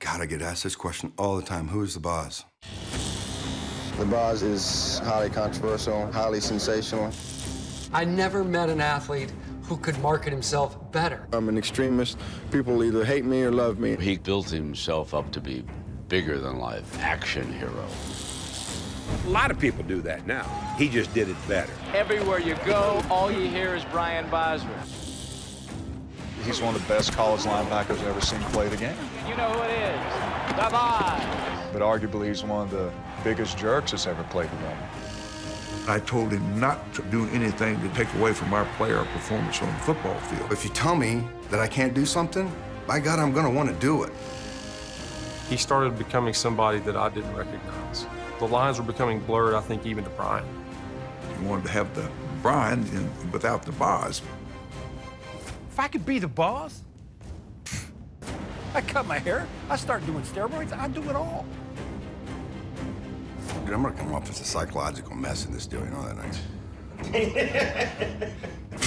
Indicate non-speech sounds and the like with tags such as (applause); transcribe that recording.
God, I get asked this question all the time. Who is the Boz? The Boz is highly controversial, highly sensational. I never met an athlete who could market himself better. I'm an extremist. People either hate me or love me. He built himself up to be bigger than life, action hero. A lot of people do that now. He just did it better. Everywhere you go, all you hear is Brian Bosworth. He's one of the best college linebackers I've ever seen play the game. You know who it is. The Boz. But arguably, he's one of the biggest jerks that's ever played the game. I told him not to do anything to take away from our player performance on the football field. If you tell me that I can't do something, by God, I'm gonna wanna do it. He started becoming somebody that I didn't recognize. The lines were becoming blurred, I think, even to Brian. He wanted to have the Brian and without the Boz. If I could be the Boz, I cut my hair, I start doing steroids, I do it all. Dude, I'm gonna come off as a psychological mess in this deal, you know that, right? (laughs)